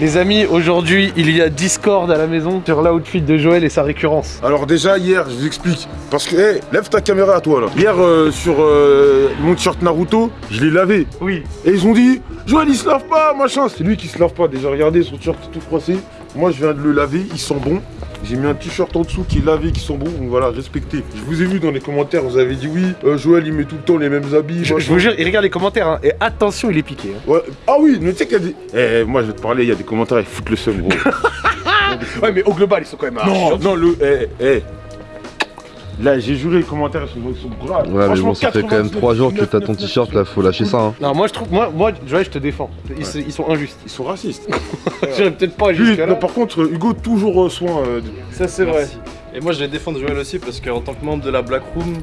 Les amis, aujourd'hui, il y a Discord à la maison sur l'outfit de Joël et sa récurrence. Alors déjà hier, je vous explique. Parce que, hé, lève ta caméra à toi là. Hier euh, sur euh, mon t-shirt Naruto, je l'ai lavé. Oui. Et ils ont dit, Joël il se lave pas, machin. C'est lui qui se lave pas. Déjà regardez son t-shirt tout froissé. Moi je viens de le laver, il sent bon. J'ai mis un t-shirt en dessous qui est lavé, qui sent bon, donc voilà, respectez. Je vous ai vu dans les commentaires, vous avez dit oui, euh, Joël il met tout le temps les mêmes habits. Je, vous jure, il regarde les commentaires, hein, et attention, il est piqué. hein. Ouais. Ah oui, mais tu sais qu'il y a des. Eh, moi je vais te parler, il y a des commentaires, ils foutent le seum, gros. Ouais, mais au global, ils sont quand même non, non, le. Eh, eh. Là, j'ai juré, les commentaires ils sont, graves. Ouais, mais bon, ça fait quand même 3 jours que t'as ton t-shirt là, faut lâcher ça. Hein. Non, moi je trouve, moi, moi Joël, je te défends. Ils, sont injustes. Ils sont racistes. J'irais peut-être pas jusqu'à là. par contre, Hugo, toujours euh, soin. euh, de- Ça, c'est vrai. Et moi je vais défendre Joël aussi parce qu'en tant que membre de la Black Room,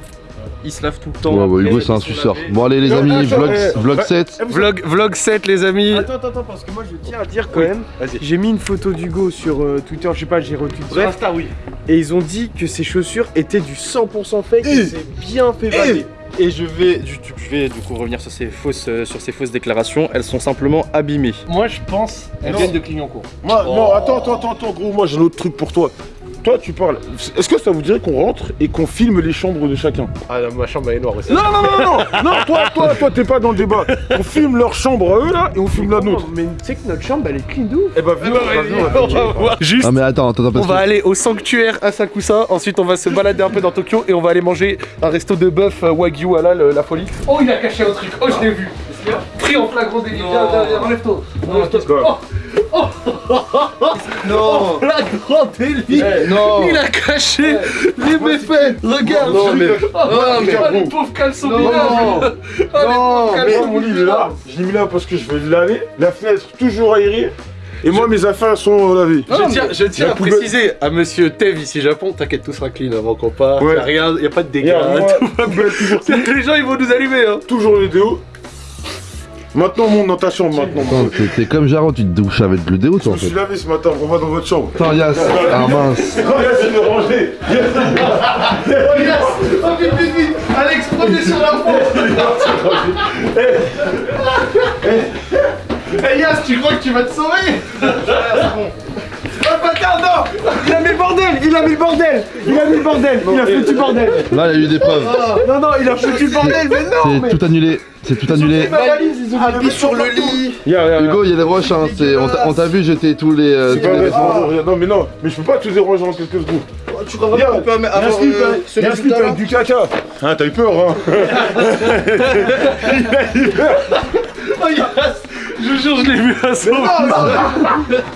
il se lave tout le temps. Ouais, bah Hugo, c'est un ils suceur. Bon, allez, les Non, amis, attends, vlog, eh, vlog bah- 7. Vlog, vlog 7, les amis. Attends, attends, attends, parce que moi je tiens à dire quand Oui. même, Vas-y. j'ai mis une photo d'Hugo sur euh, Twitter, je sais pas, j'ai retweet, Sur bref, Insta, oui. et ils ont dit que ces chaussures étaient du 100% fake Eh. et c'est bien fait valer. Et je vais, du, je vais du coup revenir sur ces fausses, euh, sur ces fausses déclarations. Elles sont simplement abîmées. Moi, je pense elles viennent de Clignancourt. Moi, Oh. non, attends, attends, attends, attends, gros, moi j'ai un autre truc pour toi. Toi, tu parles. Est-ce que ça vous dirait qu'on rentre et qu'on filme les chambres de chacun? Ah, ma chambre elle est noire aussi. Non, non, non, non, non, non, toi, toi, toi, t'es pas dans le débat. On filme leur chambre à eux là et on filme la nôtre. Mais tu sais que notre chambre elle est clean de ouf. Eh bah, viens, vas-y, on va on va voir. Juste Ah, mais attends, attends, attends, On va aller au sanctuaire Asakusa, ensuite on va se balader un peu dans Tokyo et on va aller manger un resto de bœuf euh, Wagyu à la, la folie. Oh il a caché un truc, oh je l'ai vu. Pris en flagrant délit, viens, viens, enlève-toi. Enlève-toi. Oh, Non flagrant délit Non Il a caché les méfaits Regarde Non, mais- Oh, non, mais- oh, les pauvres caleçons Non. Oh, les Non, pauvres mais caleçons mon lit est là. Je l'ai mis là parce que je vais le laver. La fenêtre toujours aérée. Et moi, mes affaires sont lavées. Je tiens, je tiens La à poubelle- préciser à monsieur Tev ici Japon, t'inquiète tout sera clean avant qu'on parte, Ouais. y'a rien, y a pas de dégâts, Les gens ils vont nous allumer hein toujours le déo. Maintenant, on monte dans ta chambre maintenant. Attends, t'es- comme Jaro, tu te douches avec le déo, Je toi en me suis lavé ce matin, on va dans votre chambre. Attends, Yas. Ah mince. Regarde, c'est de ranger. Oh yes Oh vite vite vite Alex, prenez sur la Eh Yas, tu crois que tu vas te sauver? Oh bâtard, non Il a mis le bordel Il a mis le bordel Il a mis le bordel Il a foutu le bordel Là, il y a eu des preuves. Non, non, il a foutu le bordel, mais non C'est mais... tout annulé. C'est tout annulé. Mis Appuie sur le lit Regarde, regarde, Hugo, il y a des roches, hein. On t'a- vu jeter tous les. euh, C'est tous pas les vrai, vêtements. non, mais non, mais je peux pas tout déranger en quelques secondes. Tu crois Regarde, qu'on peut avoir euh, hein. avec du caca. Hein, t'as eu peur, hein Oh yes Je jure, je l'ai vu à son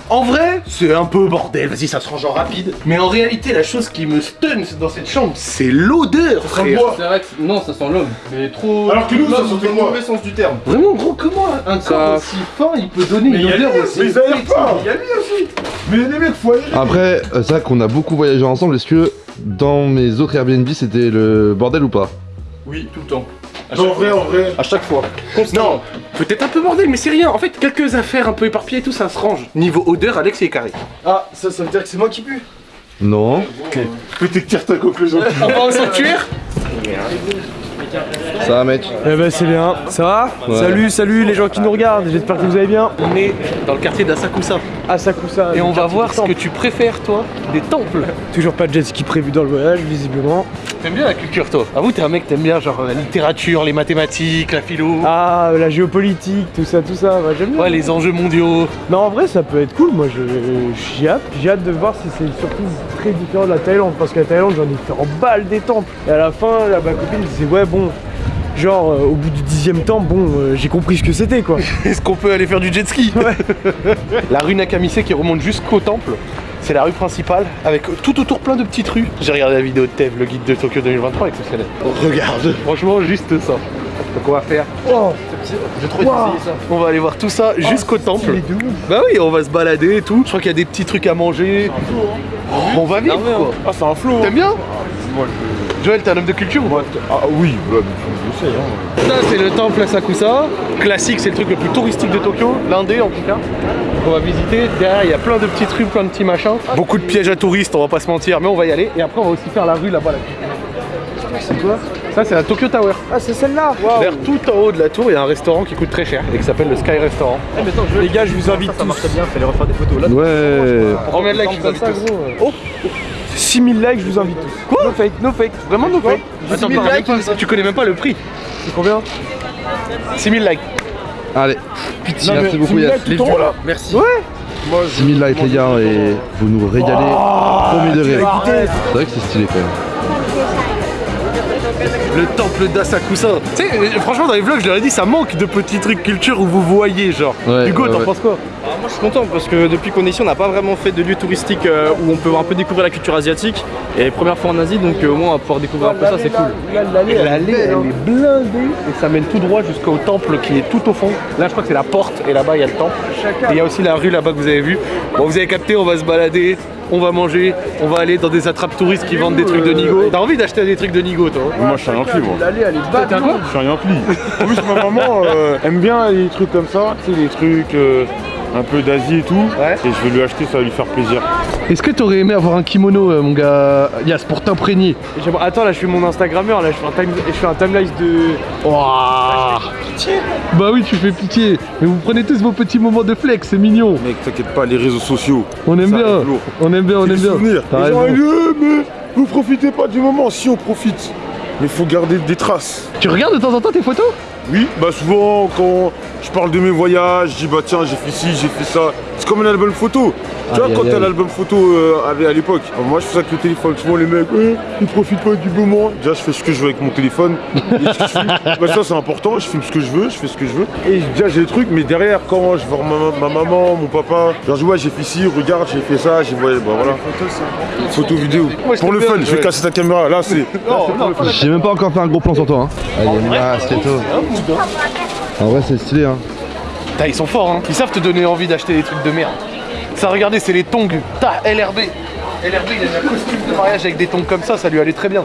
En vrai, c'est un peu bordel, vas-y, ça se range en rapide. Mais en réalité, la chose qui me stun dans cette chambre, c'est l'odeur, sent frère. C'est vrai que non, ça sent l'homme. Mais trop. Alors que nous, ça dans le quoi mauvais sens du terme. Vraiment, gros, comment un Ça- corps aussi fin, il peut donner une odeur aussi Mais Il y a lui aussi Mais les mecs, faut aller Après, euh, c'est vrai qu'on a beaucoup voyagé ensemble. Est-ce que dans mes autres Airbnb, c'était le bordel ou pas? Oui, tout le temps. En chaque vrai, fois. en vrai. À chaque fois. Non, peut-être un peu bordel, mais c'est rien. En fait, quelques affaires un peu éparpillées et tout, ça se range. Niveau odeur, Alex est carré. Ah, ça, ça veut dire que c'est moi qui pue Non. Peut-être tire ta conclusion. On va au sanctuaire Ça va, mec Eh ben c'est bien, ça va Ouais. Salut, salut les gens qui nous regardent, j'espère que vous allez bien. On est dans le quartier d'Asakusa. Asakusa. Et on va voir ce que tu préfères, toi, des temples. Toujours pas de jet ski prévu dans le voyage, visiblement. T'aimes bien la culture, toi Avoue, t'es un mec, t'aimes bien genre la littérature, les mathématiques, la philo. Ah, la géopolitique, tout ça, tout ça, bah, j'aime bien. Ouais, les enjeux mondiaux. Non, en vrai, ça peut être cool. Moi, je- j'ai hâte. J'ai hâte de voir si c'est surtout très différent de la Thaïlande. Parce que la Thaïlande, j'en ai fait en balle des temples. Et à la fin, là, ma copine disait, ouais, bon. Genre, euh, au bout du dixième temple, bon, euh, j'ai compris ce que c'était, quoi. Est-ce qu'on peut aller faire du jet ski La rue Nakamise qui remonte jusqu'au temple. C'est la rue principale avec tout autour plein de petites rues. J'ai regardé la vidéo de Tev, le guide de Tokyo 2023 exceptionnel. Regarde, franchement juste ça. Donc on va faire. Oh, J'ai trop Wow. essayé ça. On va aller voir tout ça jusqu'au temple. stylé de ouf. Bah oui, on va se balader et tout. Je crois qu'il y a des petits trucs à manger. On va vite quoi. Ah, c'est un flow. T'aimes bien Moi, Joël, t'es un homme de culture ou pas Ah oui, mais je sais, hein. Ça c'est le temple Asakusa. Classique, c'est le truc le plus touristique de Tokyo, l'un des en tout cas. On va visiter. Derrière, il y a plein de petites rues, plein de petits machins. Beaucoup de pièges à touristes, on va pas se mentir, mais on va y aller. Et après, on va aussi faire la rue là-bas. Là. C'est quoi Ça, c'est la Tokyo Tower. Ah, c'est celle-là D'ailleurs, tout en haut de la tour, il y a un restaurant qui coûte très cher et qui s'appelle le Sky Restaurant. Les gars, je vous invite Ça marche tous. bien, fallait refaire des photos là. Ouais. Comme ça, gros Oh 6000 likes, je vous invite tous. Quoi No fake, no fake. Vraiment no fake. Attends, mais likes, tu connais même pas le prix. C'est combien 6000 likes. Allez. Non, mais Merci beaucoup 6000 Yass. haut, là. Merci. Ouais 6000 likes les gars et vous nous régalez. Promis de rire. Écoutez, C'est vrai que c'est stylé quand même. Le temple d'Asakusa. Tu sais, euh, franchement, dans les vlogs, je leur ai dit, ça manque de petits trucs culture où vous voyez, genre. Ouais, Hugo, ouais, t'en ouais. penses quoi moi je suis content parce que depuis qu'on est ici on n'a pas vraiment fait de lieu touristique euh, où on peut un peu découvrir la culture asiatique et première fois en Asie donc euh, au moins on va pouvoir découvrir un peu ça c'est cool. L'allée, elle est elle blindée et ça mène tout droit jusqu'au temple qui est tout au fond. Là, je crois que c'est la porte et là-bas, il y a le temple. Et il y a aussi la rue là-bas que vous avez vu. Bon, vous avez capté, on va se balader, on va manger, on va aller dans des attrapes touristes qui vendent des trucs de Nigo. T'as envie d'acheter des trucs de Nigo, toi hein Moi, je suis un Yankee, moi. L'allée, elle est Je suis un Yankee. En plus, ma maman euh, aime bien les trucs comme ça, tu sais, les trucs euh, un peu d'Asie et tout. Ouais. Et je vais lui acheter, ça va lui faire plaisir. Est-ce que t'aurais aimé avoir un kimono, euh, mon gars Yas, pour t'imprégner? Attends, là, je fais mon Instagrammeur, là, je fais un, time... je fais un timeline de. Ouah. Bah oui, tu fais pitié. Mais vous prenez tous vos petits moments de flex, c'est mignon. Mec, t'inquiète pas, les réseaux sociaux. On aime Ça bien. On aime bien, on aime bien. Les gens. Eh, mais vous profitez pas du moment. Si on profite, mais faut garder des traces. Tu regardes de temps en temps tes photos? Oui, bah souvent quand je parle de mes voyages, je dis bah tiens j'ai fait ci, j'ai fait ça. C'est comme un album photo. Tu vois Aïe, quand t'as l'album photo euh, avait à l'époque. Alors, moi je fais ça avec le téléphone. Souvent les mecs, eh, ils profitent pas du moment. Déjà je fais ce que je veux avec mon téléphone. Et je filme. Bah, ça c'est important. Je filme ce que je veux, je fais ce que je veux. Et déjà j'ai des trucs, mais derrière quand je vois ma, ma maman, mon papa, genre je dis ouais j'ai fait ci, regarde j'ai fait ça, j'ai ouais, bah voilà. Photo vidéo. Moi, Pour le fun, bien, je vais ouais. casser ta caméra. Là c'est. J'ai même pas encore fait un gros plan sur toi. Hein. Allez, masqueto. En vrai, c'est stylé. Hein. Putain, ils sont forts, hein. Ils savent te donner envie d'acheter des trucs de merde. Ça, regardez, c'est les tongs. Ta, LRB. LRB, il a un costume de mariage avec des tongs comme ça, ça lui allait très bien.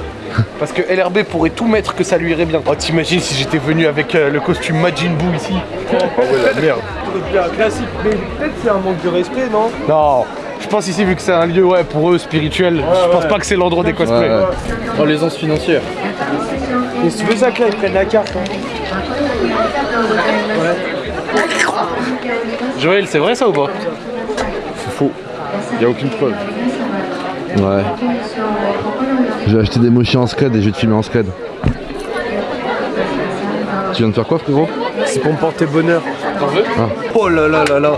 Parce que LRB pourrait tout mettre que ça lui irait bien. Oh, t'imagines si j'étais venu avec euh, le costume Majin Buu ici Ah ouais la merde. C'est un classique, mais peut-être c'est un manque de respect, non? Non, je pense ici, vu que c'est un lieu, ouais, pour eux, spirituel, je pense pas que c'est l'endroit des cosplays. Oh l'aisance financière. Et c'est pour ça que là, ils prennent la carte. hein. Joël, c'est vrai ça ou pas C'est faux. Y a aucune preuve. Ouais. Je vais acheter des mochis en scred et je vais te filmer en scred. Tu viens de faire quoi, frérot C'est pour me porter bonheur. Oh là là là là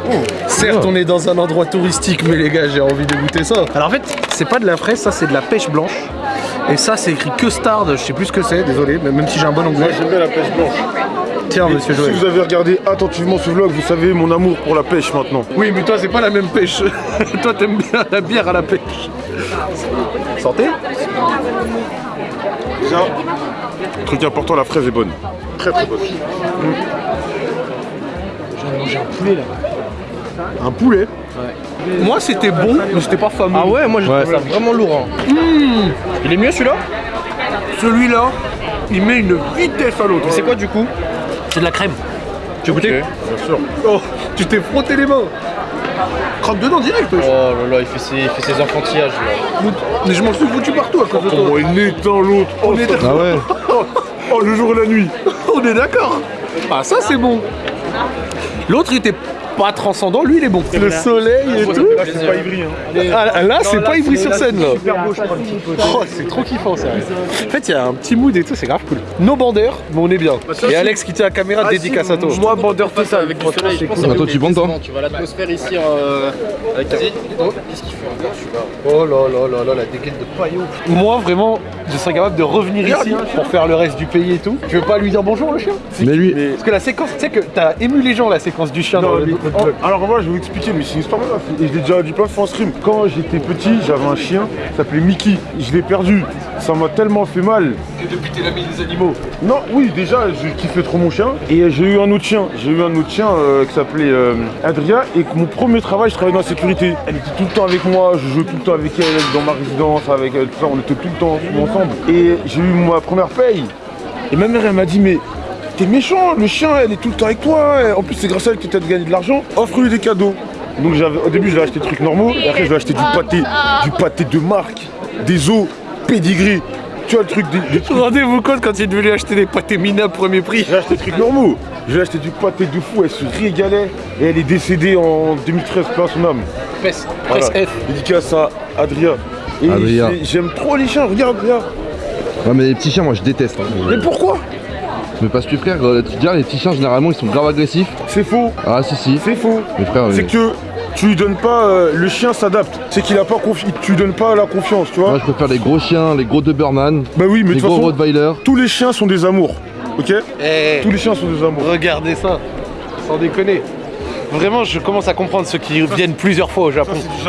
Certes, on est dans un endroit touristique, mais les gars, j'ai envie de goûter ça. Alors en fait, c'est pas de la fraise, ça c'est de la pêche blanche. Et ça, c'est écrit custard, je sais plus ce que c'est, désolé, mais même si j'ai un bon Moi anglais. j'aime bien la pêche blanche. Tiens, monsieur Si vous avez regardé attentivement ce vlog, vous savez mon amour pour la pêche maintenant. Oui, mais toi, c'est pas la même pêche. toi, t'aimes bien la bière à la pêche. Santé Déjà, truc important, la fraise est bonne. Très très bonne. J'ai mangé un poulet là. Un poulet Moi, c'était bon, mais c'était pas fameux. Ah ouais moi je Ouais. trouve ça vraiment lourd. hein. Il est mieux celui-là? Celui-là, il met une vitesse à l'autre. C'est quoi du coup? C'est de la crème. Tu as goûté Bien sûr. Oh, tu t'es frotté les mains. Craque dedans direct. Oh là là il fait ses, il fait ses enfantillages là. Mais je m'en suis foutu partout à cause de toi. Oh, il est dans l'autre. Oh, On est Ah ouais oh, le jour et la nuit. On est d'accord. Ah ça c'est bon. L'autre il était pas transcendant, lui il est bon. Le soleil et tout. Là, c'est pas Ivry. Hein. Ah, là c'est pas Ivry sur scène là. Oh c'est trop kiffant ça. En fait il y a un petit mood et tout, c'est grave cool. Nos bandeurs, mais on est bien. Et Alex qui tient la caméra, dédicace à toi. Moi, bandeur total. Avec du franchement, soleil. Ah, toi, tu bandes, toi Tu vois l'atmosphère ici euh, avec Qu'est-ce qu'il fait encore celui-là Oh là là là là, la dégaine de paillot. Moi vraiment, je serais capable de revenir ici pour faire le reste du pays et tout. Tu veux pas lui dire bonjour le chien? Mais lui, Parce que la séquence, tu sais que t'as ému les gens la séquence du chien dans Non, le. Oh, alors moi je vais vous expliquer, mais c'est une histoire là. Et je l'ai déjà dit plein de fois en stream. Quand j'étais petit, j'avais un chien, s'appelait Mickey. Je l'ai perdu. Ça m'a tellement fait mal. Et depuis t'es l'ami des animaux. Non, oui, déjà, je kiffais trop mon chien. Et j'ai eu un autre chien. J'ai eu un autre chien euh, qui s'appelait euh, Adria. Et que mon premier travail, je travaillais dans la sécurité. Elle était tout le temps avec moi. Je jouais tout le temps avec elle dans ma résidence, avec elle, tout ça. On était tout le temps ensemble. Et j'ai eu ma première paye. Et ma mère, elle m'a dit, mais t'es méchant, le chien, elle est tout le temps avec toi. En plus, c'est grâce à elle que t'as gagné de l'argent. Offre-lui des cadeaux. Donc au début, je vais acheter des trucs normaux. Et après, je vais acheter du pâté, du pâté de marque, des os, pédigré. tu vois le truc des, des trucs. Rendez-vous compte quand il est devenu acheter des pâtés minables premier prix. J'ai acheté des trucs normaux. J'ai acheté du pâté de fou, elle se régalait. Et elle est décédée en 2013, pas son âme. Presse, Voilà. F. Dédicace à Adrien. Et Adrien. j'ai- j'aime trop les chiens, regarde, regarde. Ouais, mais les petits chiens, moi je déteste. hein. Mais pourquoi? Mais parce que frère, euh, tu te dis, les petits chiens généralement ils sont grave agressifs. C'est faux, Ah si si. c'est faux. Mais frère, C'est que tu lui donnes pas. euh, le chien s'adapte. C'est qu'il a pas confiance. Tu lui donnes pas la confiance, tu vois. moi je préfère les gros chiens, les gros Doberman, Bah oui, mais de les gros façon, Rottweiler. tous les chiens sont des amours. Ok? Eh, Tous les chiens sont des amours. regardez ça. Sans déconner. Vraiment, je commence à comprendre ceux qui viennent plusieurs fois au Japon. C'est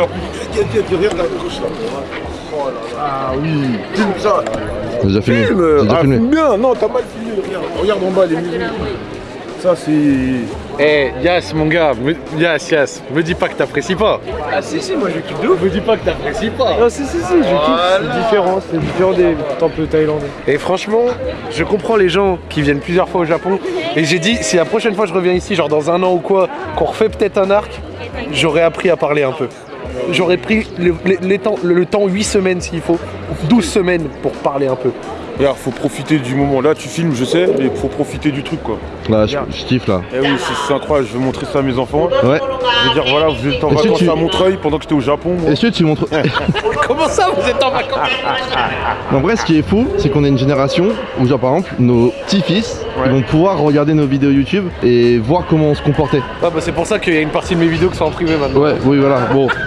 Oh. Ah oui. Filme ça. J'ai déjà filmé. Filme. Ah, filmé. filme bien. Non, t'as mal filmé. Regarde. Regarde en bas les maisons. Ça c'est. Eh, Yas, mon gars, me... Yas, Yas, me dis pas que t'apprécies pas. Ah si si, moi je kiffe de ouf. Me dis pas que t'apprécies pas. Non si si si, je kiffe, c'est différent, c'est différent des temples thaïlandais. Et franchement, je comprends les gens qui viennent plusieurs fois au Japon. Et j'ai dit, si la prochaine fois je reviens ici, genre dans un an ou quoi, qu'on refait peut-être un arc, j'aurais appris à parler un peu. J'aurais pris le, temps 8 semaines s'il faut, 12 semaines pour parler un peu. Regarde, faut profiter du moment. Là, tu filmes, je sais, mais faut profiter du truc quoi. Là, je, je kiffe là. Eh oui, c'est incroyable. Je vais montrer ça à mes enfants. Ouais. Je vais dire voilà, vous êtes en vacances tu- à Montreuil pendant que j'étais au Japon. moi. Est-ce que tu montres. Comment ça, vous êtes en vacances? En vrai, ce qui est fou, c'est qu'on est une génération où, genre par exemple, nos petits-fils ils vont pouvoir regarder nos vidéos YouTube et voir comment on se comportait. Ah bah c'est pour ça qu'il y a une partie de mes vidéos qui sont en privé maintenant. Ouais, oui, voilà. Bon,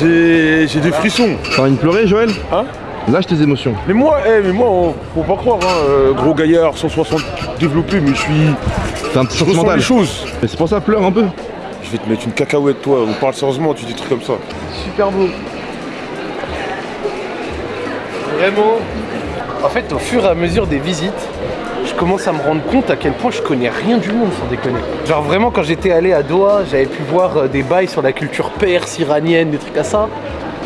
J'ai j'ai des frissons. t'as envie de pleurer, Joël? Hein? Lâche tes émotions. Mais moi, eh, mais moi, on- faut pas croire, hein, euh, gros gaillard, 160 développé, mais je suis. T'es un petit Je ressens sentimental. les choses. Mais c'est pour ça, pleure un peu. Je vais te mettre une cacahuète, toi. On parle sérieusement, tu dis des trucs comme ça. Super beau. Vraiment. En fait, au fur et à mesure des visites, je commence à me rendre compte à quel point je connais rien du monde, sans déconner. Genre vraiment, quand j'étais allé à Doha, j'avais pu voir euh, des bails sur la culture perse, iranienne, des trucs à ça.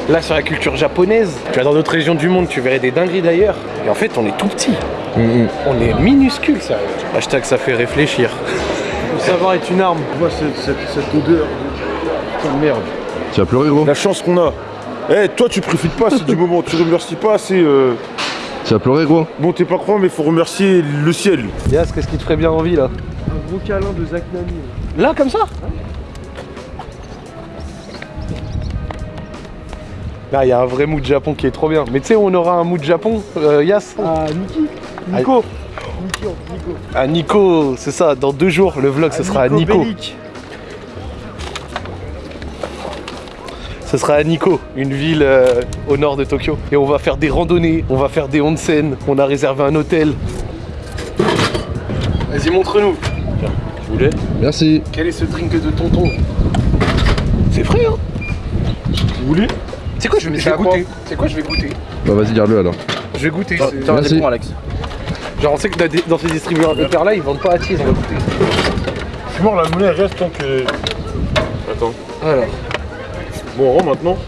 Là, sur la culture japonaise, tu vas dans d'autres régions du monde, tu verrais des dingueries d'ailleurs. Et en fait, on est tout petit. On est minuscule, ça. Hashtag ça fait réfléchir. Le savoir est une arme. Tu vois cette, cette- cette odeur de putain de merde. Tu vas pleurer, gros La chance qu'on a. Eh, toi, tu profites pas, c'est du moment. Tu remercies pas, c'est. euh, Tu vas pleurer, gros Bon, t'es pas croyant, mais faut remercier le ciel. Yas, qu'est-ce qui te ferait bien envie là? Un gros câlin de Zach Nani. Là, comme ça? Là, il y a un vrai mood Japon qui est trop bien. Mais tu sais, on aura un mood Japon, euh, Yas Ah Niki Nico Niki, Nico. À Nico, c'est ça, dans deux jours, le vlog, ce sera à Nico. Bellic. Ce sera à Nico, une ville euh, au nord de Tokyo. Et on va faire des randonnées, on va faire des onsen, on a réservé un hôtel. Vas-y, montre-nous. Tu voulais Merci. Quel est ce drink de tonton? C'est frais, hein Vous voulez C'est quoi, je vais, je vais goûter. C'est quoi, je vais goûter Bah, vas-y, garde-le alors. Je vais goûter. Tiens, points, Alex. Genre, on sait que dans ces distributeurs là, ils vendent pas à tease, on va goûter. Je suis mort, la monnaie reste tant que. Attends. Alors. Bon, on rentre maintenant.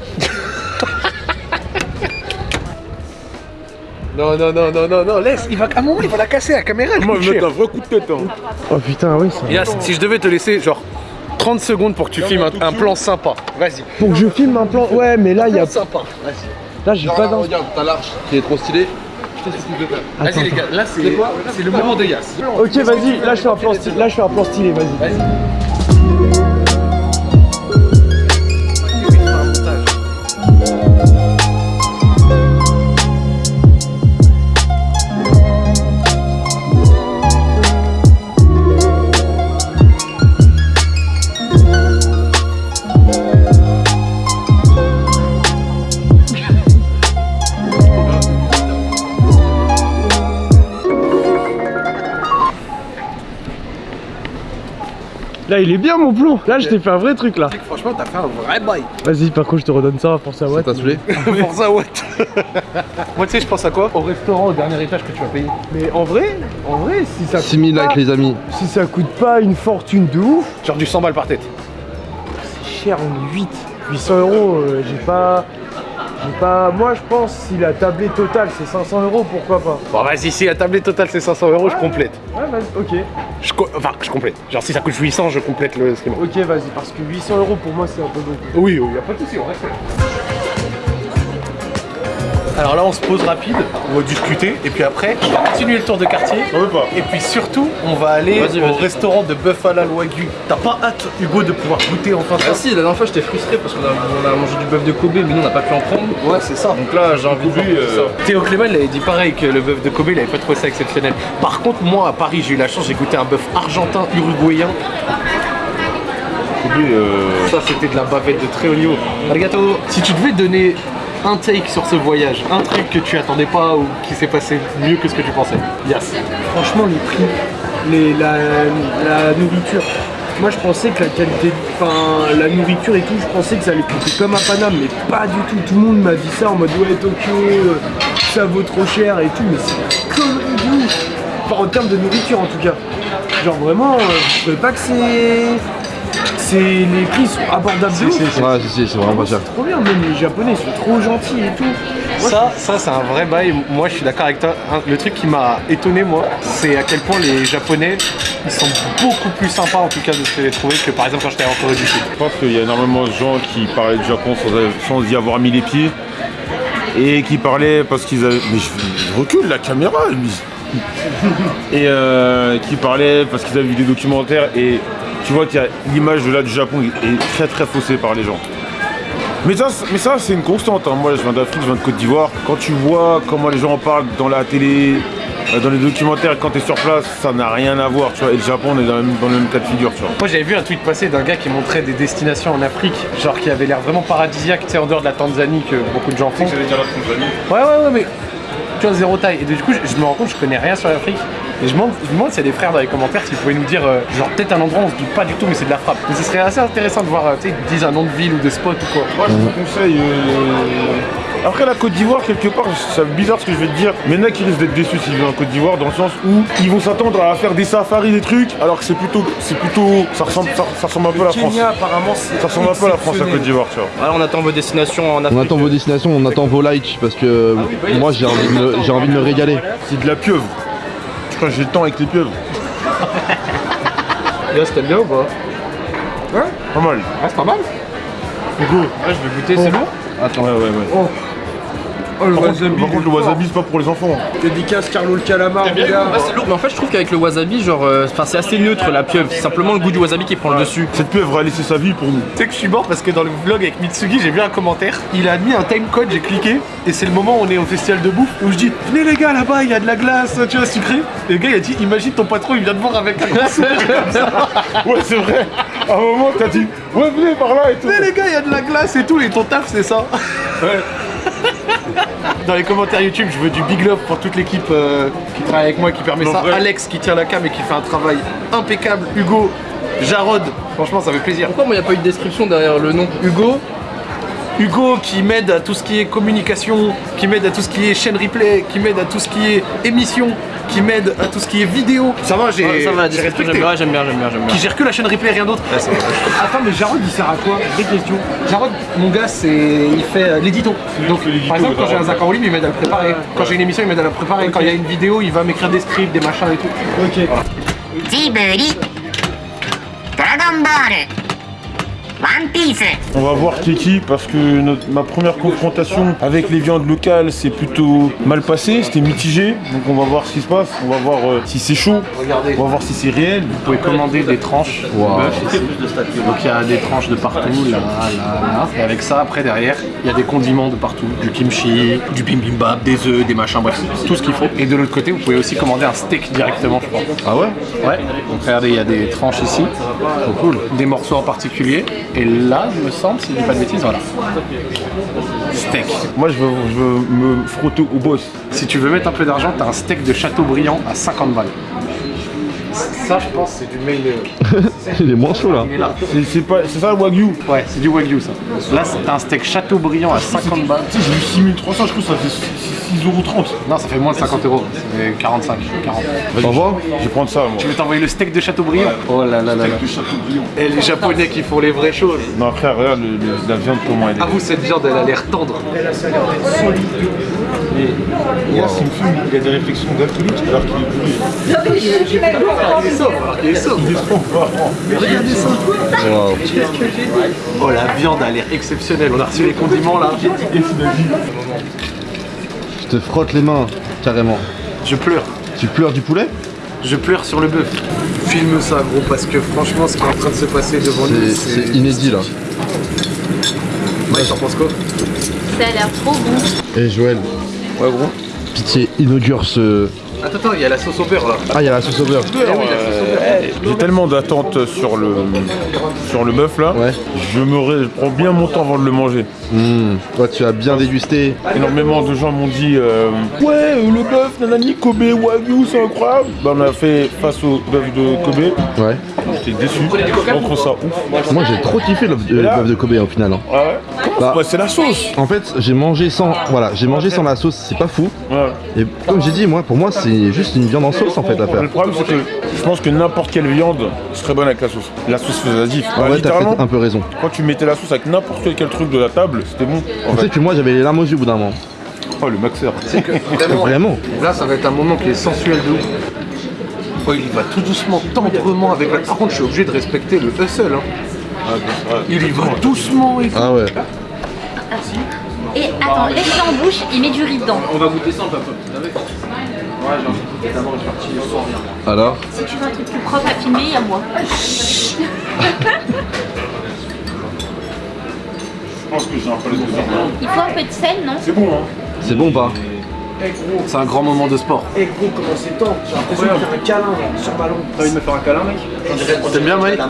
Non, non, non, non, non, non, laisse, il va, à un moment, il va la casser, la caméra, elle Moi, je vais mettre un vrai coup de tête. Hein. Oh putain, oui, ça. Yas, si je devais te laisser, genre, 30 secondes pour que tu filmes un, un plan sympa, vas-y. Pour que je filme un plan. Ouais, mais là, il y a. sympa, vas-y. Là, j'ai pas d'un. regarde, t'as l'arche qui est trop stylée. Vas-y les gars, là c'est c'est le moment de Yas. Ok, vas-y, là, je fais un plan stylé. Là, je fais un plan stylé, vas-y. Là, il est bien mon plan. Là, je t'ai fait un vrai truc là. Franchement, t'as fait un vrai bail. Vas-y, par contre, je te redonne ça pour ça. Ça Ouais. t'a saoulé Pour ça, what Moi, tu sais, je pense à quoi? Au restaurant, au dernier étage que tu vas payer. Mais en vrai, en vrai, si ça coûte 6000 pas- likes, les amis. si ça coûte pas une fortune de ouf, Genre du 100 balles par tête. c'est cher, on est 8. 800 euros, euh, j'ai pas. Pas. Moi, je pense si la tablée totale c'est 500 euros, pourquoi pas? Bon, vas-y, si la tablette totale c'est 500 euros, je complète. Ouais, vas-y, ok. Je co- enfin, je complète. Genre, si ça coûte 800, je complète le stream. Ok, vas-y, parce que 800 euros pour moi c'est un peu beaucoup. Oui, oui, y'a pas de soucis, on reste. Alors là, on se pose rapide, on va discuter, et puis après, on va continuer le tour de quartier. On veut pas. Et puis surtout, on va aller au restaurant de bœuf à la Wagyu. T'as pas hâte, Hugo, de pouvoir goûter enfin ça Ah si, la dernière fois j'étais frustré parce qu'on a, on a mangé du bœuf de Kobe mais nous on n'a pas pu en prendre. Ouais, c'est ça. Donc là j'ai envie de euh, ça. Théo Clément il avait dit pareil que le bœuf de Kobe il avait pas trouvé ça exceptionnel. Par contre moi à Paris j'ai eu la chance, j'ai goûté un bœuf argentin uruguayen. Kobe, euh, Ça c'était de la bavette de très haut niveau. Arigato. Si tu devais donner un take sur ce voyage, un truc que tu attendais pas ou qui s'est passé mieux que ce que tu pensais. Yes. Franchement, les prix, les, la, nourriture. Moi, je pensais que la qualité, enfin, la nourriture et tout, je pensais que ça allait coûter comme à Paname, mais pas du tout. Tout le monde m'a dit ça en mode ouais, Tokyo, euh, ça vaut trop cher et tout, mais c'est de ouf. Enfin, en termes de nourriture en tout cas. Genre vraiment, euh, je trouvais pas que c'est. C'est les prix sont abordables de ouf. Ouais, si, si, c'est vraiment pas cher. Trop bien, même les japonais sont trop gentils et tout. Moi, Ça, ça c'est un vrai bail. Moi, je suis d'accord avec toi. Le truc qui m'a étonné, moi, c'est à quel point les Japonais, ils sont beaucoup plus sympas, en tout cas, de ce que j'ai trouvé, que par exemple quand j'étais en Corée du Sud. Je pense qu'il y a énormément de gens qui parlaient du Japon sans, sans y avoir mis les pieds. Et qui parlaient parce qu'ils avaient. Mais je, je recule la caméra, lui. Et euh, qui parlaient parce qu'ils avaient vu des documentaires. Et tu vois qu'il y a l'image de là du Japon est très très faussée par les gens. Mais ça, mais ça c'est une constante. hein. Moi, je viens d'Afrique, je viens de Côte d'Ivoire. Quand tu vois comment les gens en parlent dans la télé, euh, dans les documentaires, quand tu es sur place, ça n'a rien à voir. Tu vois. Et le Japon, on est dans le même, dans le même cas de figure. Tu vois. Moi, j'avais vu un tweet passer d'un gars qui montrait des destinations en Afrique, genre qui avait l'air vraiment paradisiaque, tu sais, en dehors de la Tanzanie que beaucoup de gens font. Ouais, ouais, ouais, mais zéro taille. Et du coup, je, me rends compte, je connais rien sur l'Afrique. Et je me demande, je me demande s'il y a des frères dans les commentaires qui pouvaient nous dire, euh, genre peut-être un endroit on se doute pas du tout, mais c'est de la frappe. Mais ce serait assez intéressant de voir, euh, tu sais, ils disent un nom de ville ou de spot ou quoi. Moi, je vous conseille. euh, Après, la Côte d'Ivoire, quelque part, c'est bizarre ce que je vais te dire. Mais il y en a qui risquent d'être déçus s'ils viennent en Côte d'Ivoire, dans le sens où ils vont s'attendre à faire des safaris, des trucs, alors que c'est plutôt. C'est plutôt. Ça ressemble, ça, ça ressemble un peu à la France. Kenya, apparemment. Ça ressemble un peu à la France, la Côte d'Ivoire, tu vois. Alors on attend vos destinations en Afrique. On attend vos destinations, on attend vos likes parce que moi j'ai envie, de me- j'ai envie de me régaler. C'est de la pieuvre. Je crois que j'ai le temps avec les pieuvres. Là, c'était bien ou pas? Pas mal. Ah, c'est pas mal. Hugo, Ouais, je vais goûter, c'est bon? Attends, ouais, ouais, ouais. Oh. Oh, le Par wasabi. contre, par contre, le wasabi, c'est pas pour les enfants. Dédicace Carlo le calamar, les gars. Ouais, c'est lourd, mais en fait je trouve qu'avec le wasabi, genre, euh, enfin, c'est assez neutre la pieuvre, c'est simplement le goût du wasabi qui prend le dessus. Cette pieuvre a laissé sa vie pour nous. Tu sais que je suis mort parce que dans le vlog avec Mitsugi, j'ai vu un commentaire. Il a mis un timecode, j'ai cliqué. Et c'est le moment où on est au festival de bouffe où je dis Venez les gars, là-bas, il y a de la glace, tu vois, sucrée. Et le gars, il a dit Imagine ton patron, il vient te voir avec un grand sourire comme ça. Ouais, c'est vrai. À un moment, t'as dit, ouais, venez par là et tout. Venez les gars, il y a de la glace et tout. Et ton taf, c'est ça. Dans les commentaires YouTube, je veux du big love pour toute l'équipe euh, qui travaille avec moi, qui permet ça. vrai. Alex qui tient la cam et qui fait un travail impeccable. Hugo, Jarod, franchement, ça fait plaisir. Pourquoi moi il n'y a pas eu de description derrière le nom Hugo Hugo qui m'aide à tout ce qui est communication, qui m'aide à tout ce qui est chaîne replay, qui m'aide à tout ce qui est émission, qui m'aide à tout ce qui est vidéo. Ça va, j'ai Ouais, Ça va, j'aime bien, j'aime bien, j'aime bien. Qui gère que la chaîne replay, rien d'autre. Attends, mais Jarod, il sert à quoi? Vraie question. Jarod, mon gars, c'est il fait euh, l'édito. Donc, par exemple, quand j'ai un. Zach en ligne, il m'aide à le préparer. Quand j'ai une émission, il m'aide à la préparer. Quand il y a une vidéo, il va m'écrire des scripts, des machins et tout. Ok. ジ on va voir Kiki parce que ma première confrontation avec les viandes locales s'est plutôt mal passé, c'était mitigé. Donc on va voir ce qui se passe, on va voir euh, si c'est chaud, on va voir si c'est réel. Vous pouvez commander des tranches Donc il y a des tranches de partout. Et avec ça, après, derrière, il y a des condiments de partout. Du kimchi, du bibimbap, des œufs, des machins, bref, tout ce qu'il faut. Et de l'autre côté, vous pouvez aussi commander un steak directement, je pense. Ah ouais? Ouais. Donc regardez, il y a des tranches ici. Cool. Des morceaux en particulier. Et là, il me semble, si je dis pas de bêtises, voilà. Steak. Moi je veux, je veux me frotter au boss. Si tu veux mettre un peu d'argent, t'as un steak de Châteaubriand à 50 balles. Ça, je pense, c'est du mail. Il est moins chaud là. Il est là. C'est c'est pas c'est ça le wagyu? Ouais, c'est du wagyu ça. Là, c'est un steak Châteaubriand à 50 balles. Tu sais, j'ai vu 6300, je crois que ça fait 6,30€. Non, ça fait moins de 50 euros. C'est 45, 40. Au revoir. Je vais prendre ça moi. Je vais t'envoyer le steak de Châteaubriand? Oh là là là là. Et les Japonais qui font les vraies choses. Non frère, regarde la viande comment elle est. Avoue, cette viande, elle a l'air tendre. Il y a il des réflexions d'alcoolique alors qu'il est bourré. Il est sobre, alors qu'il est sobre. Regardez ça. Oh, la viande a l'air exceptionnelle. On a reçu les condiments là. Tu te frottes les mains, carrément. Je pleure. Tu pleures du poulet? Je pleure sur le bœuf. Filme ça, gros, parce que franchement, ce qui est en train de se passer devant nous, C'est c'est inédit là. Mike, t'en penses quoi? Ça a l'air trop bon. Et Joël, Ouais, gros. pitié, inaugure ce. Attends, attends, il y a la sauce au beurre là. Ah, il y a la sauce au beurre. J'ai tellement d'attentes sur le sur le bœuf là. Ouais. Je me ré- je prends bien mon temps avant de le manger. Mmh. Toi, tu as bien dégusté. Énormément de gens m'ont dit euh, Ouais, euh, le bœuf, nanani, Kobe, Wagyu, c'est incroyable. Bah, on a fait face au bœuf de Kobe. Ouais. J'étais déçu. On trouve ça ouf. Moi, j'ai trop kiffé le, le bœuf de Kobe au final. hein. Ah ouais Bah, Ouais, c'est la sauce. En fait, j'ai mangé sans, voilà, j'ai mangé sans la sauce, c'est pas fou. Ouais. Et comme j'ai dit, moi, pour moi, c'est juste une viande en sauce en fait à faire. Le problème, c'est que je pense que n'importe quelle viande serait bonne avec la sauce. La sauce faisait Bah, vrai, t'as un peu raison. quand tu mettais la sauce avec n'importe quel truc de la table, c'était bon. En Tu sais fait. que moi, j'avais les larmes aux yeux au bout d'un moment. Oh, le maxeur. Vraiment. Là, ça va être un moment qui est sensuel de ouf. Oh, il y va tout doucement, tendrement avec la. Par contre, je suis obligé de respecter le hustle. Hein. Il y va doucement et Ah ouais. Et attends, laisse-le en bouche, il met du riz dedans. On va goûter ça, papa. Ouais, j'ai Alors Si tu veux un truc plus propre à filmer, il y a moi. Je pense que j'ai un peu les deux. Il faut un peu de sel, non? C'est bon, hein C'est bon ou pas? C'est un grand moment de sport. Eh gros, comment c'est temps J'ai l'impression de faire un câlin là, sur ballon. T'as envie de me faire un câlin, mec T'aimes bien, Mike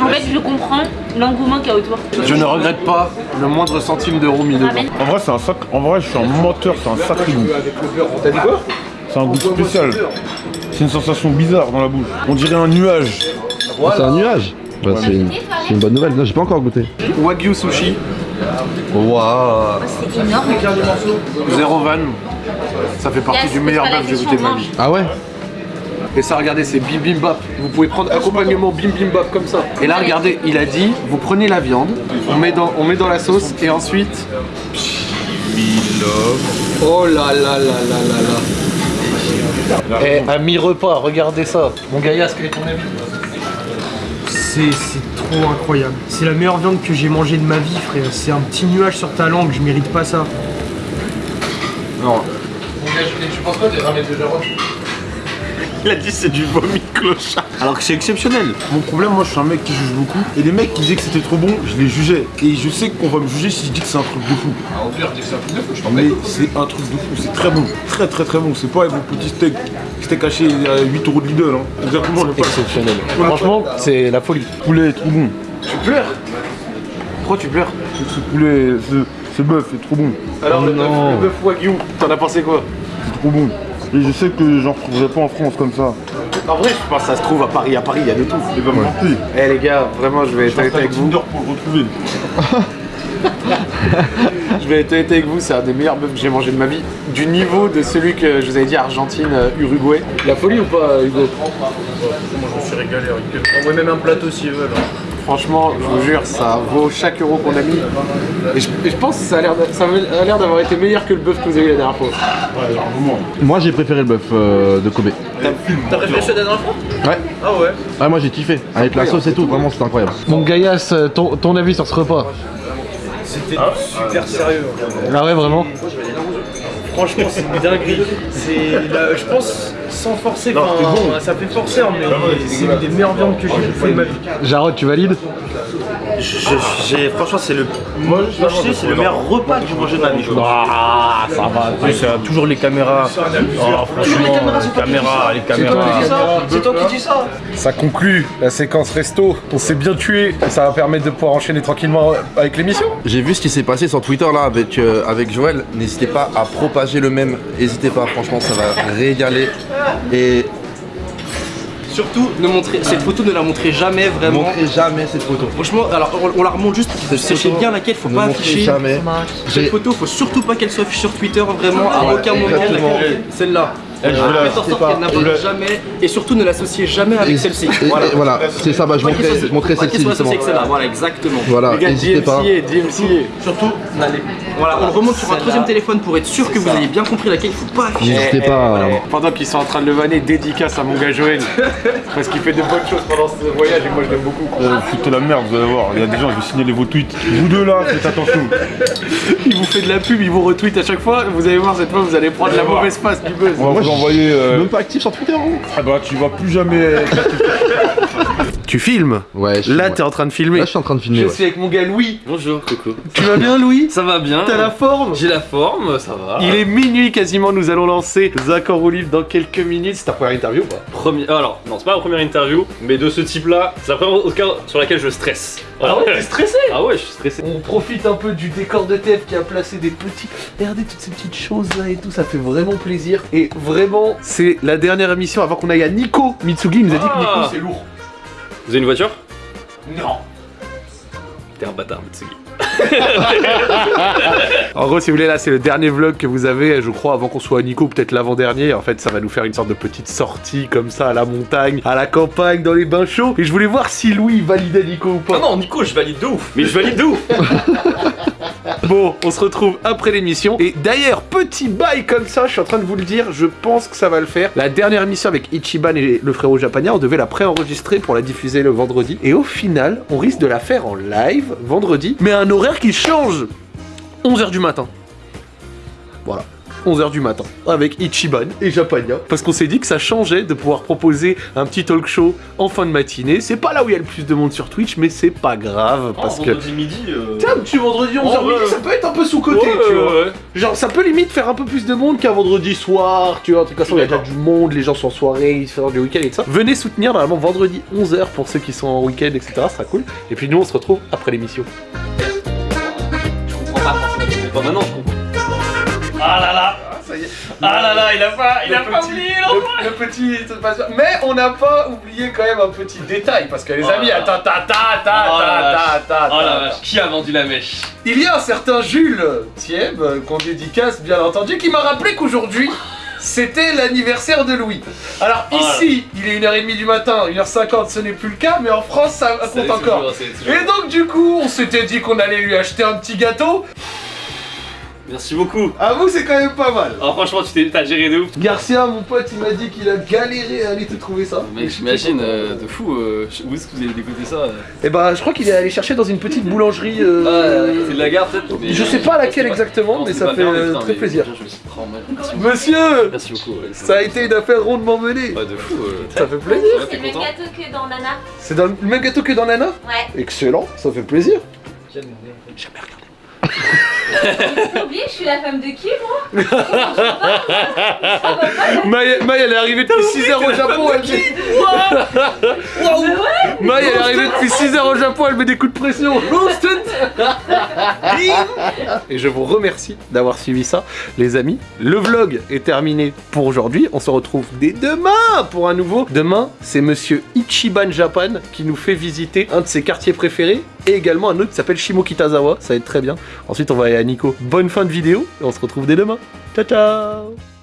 En fait, je comprends l'engouement qu'il y a autour. Je ne regrette pas le moindre centime d'euro mis dedans. En vrai, c'est un sac. En vrai, je suis un menteur, c'est un sacré goût. T'as dit quoi C'est un goût spécial. C'est une sensation bizarre dans la bouche. On dirait un nuage. Ah, C'est un nuage Bah, C'est une, c'est une bonne nouvelle. Non, j'ai pas encore goûté. Wagyu sushi, Waouh C'est énorme. zéro van. Ça fait partie Yes, du meilleur bœuf que j'ai goûté de ma vie. Ah ouais Et ça, regardez, c'est bim bim bap. Vous pouvez prendre accompagnement bim bim bap comme ça. Et là, regardez, il a dit, vous prenez la viande, on met dans, on met dans la sauce et ensuite. Oh là là là là là là. Eh, à mi-repas, regardez ça. Mon Gaïas, quel est ton avis C'est trop incroyable. C'est la meilleure viande que j'ai mangée de ma vie, frère. C'est un petit nuage sur ta langue, je mérite pas ça. Non. Tu penses quoi des de Jérôme? Il a dit c'est du vomi clochard. Alors que c'est exceptionnel. Mon problème, moi, je suis un mec qui juge beaucoup. Et les mecs qui disaient que c'était trop bon, je les jugeais. Et je sais qu'on va me juger si je dis que c'est un truc de fou. Au pire, je dis que c'est un truc de fou, je t'en Mais c'est un truc de fou, c'est très bon. Très très très bon. C'est pas vos petits steaks. Steak haché à 8 euros de Lidl. Hein. Exactement, le pas. Exceptionnel. Franchement, c'est la folie. poulet est trop bon. Tu pleures? Pourquoi tu pleures? Ce poulet, ce, ce bœuf est trop bon. Alors, le, bœuf, le bœuf Wagyu, t'en as pensé quoi? C'est trop bon. Et je sais que j'en retrouverai pas en France comme ça. En vrai, je pense que ça se trouve à Paris. À Paris, il y a de tout. Il va me mentir. Eh les gars, vraiment, je vais être honnête avec vous. Tinder pour le retrouver. Je vais être honnête avec vous, c'est un des meilleurs bœufs que j'ai mangé de ma vie. Du niveau de celui que je vous avais dit, Argentine, euh, Uruguay. La folie ou pas, Hugo? Moi, je me suis régalé. Envoie même un plateau s'ils veulent. Franchement, je vous jure, ça vaut chaque euro qu'on a mis. Et je, et je pense que ça a l'air d'avoir été meilleur que le bœuf que vous avez eu la dernière fois. Moi, j'ai préféré le bœuf euh, de Kobe. T'as préféré celui de la dernière fois Ouais. Ah ouais Ah, moi, j'ai kiffé. Avec la sauce et tout, vraiment, c'était incroyable. Mon Gaias, euh, ton, ton avis sur ce repas C'était super sérieux. Ah ouais, vraiment Franchement, c'est une dinguerie. La- je pense, sans forcer, enfin, ça fait forceur, mais c'est une des meilleures viandes que j'ai bouffées de ma vie. Jarod, tu valides? Franchement, c'est le, moi, je sais, c'est le meilleur repas que j'ai mangé de ma vie. Ah, ça va. Euh, toujours les caméras. Oh, franchement, les caméras, les caméras. C'est toi qui dis ça Ça conclut la séquence resto. On s'est bien tué. Ça va permettre de pouvoir enchaîner tranquillement avec l'émission. J'ai vu ce qui s'est passé sur Twitter là avec, euh, avec Joël. N'hésitez pas à propager le même. N'hésitez pas, franchement, ça va régaler. Et Surtout, ne montrez, cette photo ne la montrez jamais vraiment. montrez jamais cette photo. Franchement, alors on, on la remonte juste, sachez bien laquelle, faut Ne pas montrez afficher. jamais. Cette photo, faut surtout pas qu'elle soit affichée sur Twitter, vraiment, à aucun moment. exactement. Elle Euh, faites en sorte qu'elle jamais et surtout ne l'associez jamais avec celle-ci. et- et Voilà. Voilà, c'est ça, bah je Pas qu'elle montrais, soit- je montrais pas qu'elle celle-ci soit justement. associée avec celle-là, voilà, exactement. Voilà, Les gars, n'hésitez pas. DMCA, DMCA. Surtout, n'allez Voilà, on remonte sur un troisième téléphone pour être sûr que vous ayez bien compris laquelle il faut pas afficher. N'hésitez pas. à- Pendant qu'ils sont en train de le vanner, dédicace à mon gars Joël. parce qu'il fait de bonnes choses pendant ce voyage et moi je l'aime beaucoup. Euh, foutez la merde, vous allez voir. Il y a des gens, je vais signaler vos tweets. Vous deux là, faites attention. Il vous fait de la pub, il vous retweet à chaque fois. Vous allez voir cette fois, vous allez prendre la mauvaise face du buzz. On va Moi, suis euh, même pas actif sur Twitter. hein. Ah bah, tu vas plus jamais. Tu filmes Ouais, je Là, ouais. t'es en train de filmer. Là, je suis en train de filmer. Je ouais. suis avec mon gars Louis. Bonjour Coco. Tu vas bien, Louis? Ça va bien T'as la forme? J'ai la forme, ça va. Il est minuit quasiment, nous allons lancer Zach en roue libre dans quelques minutes. C'est ta première interview ou pas? Premier... Alors, non, c'est pas ma première interview, mais de ce type-là, c'est la première sur laquelle je stresse. Voilà. Ah ouais, t'es stressé? Ah ouais, je suis stressé. On profite un peu du décor de TF qui a placé des petits. Regardez toutes ces petites choses là et tout, ça fait vraiment plaisir. Et vraiment, c'est la dernière émission avant qu'on aille à Nico. Mitsugi il nous a dit que Nico Ah. c'est lourd. Vous avez une voiture? Non. T'es un bâtard, Mitsugi. En gros, si vous voulez, là, c'est le dernier vlog que vous avez, je crois, avant qu'on soit à Nico, peut-être l'avant-dernier. En fait, ça va nous faire une sorte de petite sortie comme ça à la montagne, à la campagne, dans les bains chauds. Et je voulais voir si Louis validait Nico ou pas. Ah non, Nico, je valide de ouf Mais je valide de ouf Bon, on se retrouve après l'émission. Et d'ailleurs, petit bail comme ça, je suis en train de vous le dire, je pense que ça va le faire. La dernière émission avec Ichiban et le frérot japonais, on devait la préenregistrer pour la diffuser le vendredi. Et au final, on risque de la faire en live vendredi, mais à un horaire qui change 11h du matin. Voilà. 11h du matin, avec Ichiban et Japania, parce qu'on s'est dit que ça changeait de pouvoir proposer un petit talk show en fin de matinée. C'est pas là où il y a le plus de monde sur Twitch, mais c'est pas grave, parce que... vendredi midi... euh, Tiens, vendredi 11h Oh, ouais, midi, ça peut être un peu sous-côté, ouais, tu vois. ouais. Genre, ça peut limite faire un peu plus de monde qu'un vendredi soir, tu vois. De toute façon, il y a déjà du monde, les gens sont en soirée, ils sont du week-end et tout ça. Venez soutenir normalement vendredi 11h pour ceux qui sont en week-end, etc. Ce sera cool. Et puis nous, on se retrouve après l'émission. Ah là là Ah là là, il a pas, il a pas oublié, non le, le petit. Mais on n'a pas oublié quand même un petit détail parce que les Oh amis, attends, ta ta ta Oh la ta vache. ta ta Oh ta. vache, qui a vendu la mèche? Il y a un certain Jules Thieb, euh, qu'on dédicace bien entendu, qui m'a rappelé qu'aujourd'hui, c'était l'anniversaire de Louis. Alors Oh là ici, il est 1h30 du matin, 1h50, ce n'est plus le cas, mais en France, ça compte encore. toujours, c'est toujours. Et donc du coup, on s'était dit qu'on allait lui acheter un petit gâteau. Merci beaucoup À vous, c'est quand même pas mal. Alors franchement, tu t'es- t'as géré de ouf Garcia, mon pote, il m'a dit qu'il a galéré à aller te trouver ça. Mec, j'imagine, euh, de fou, euh, où est-ce que vous avez dégoté ça euh Et bah, je crois qu'il est allé chercher dans une petite boulangerie. euh, Ah, c'est de la gare peut-être Je sais pas laquelle exactement, mais ça fait très mais plaisir. je me suis Merci. Monsieur Merci beaucoup. ouais. Ça a été une affaire rondement menée. Ouais, de fou. euh. Ça fait plaisir. C'est le même gâteau que dans Nana. C'est le même gâteau que dans Nana Ouais. Excellent, ça fait plaisir. J'ai oublié, je suis la femme de qui, moi? Maï, Maï, elle est arrivée depuis 6 heures au Japon, elle. Maï, elle est arrivée depuis 6 heures au Japon, elle met des coups de pression. Et je vous remercie d'avoir suivi ça, les amis. Le vlog est terminé pour aujourd'hui. On se retrouve dès demain pour un nouveau. Demain, c'est monsieur Ichiban Japan qui nous fait visiter un de ses quartiers préférés et également un autre qui s'appelle Shimokitazawa. Ça va être très bien. Ensuite, on va aller à Nico. Bonne fin de vidéo et on se retrouve dès demain. Ciao, ciao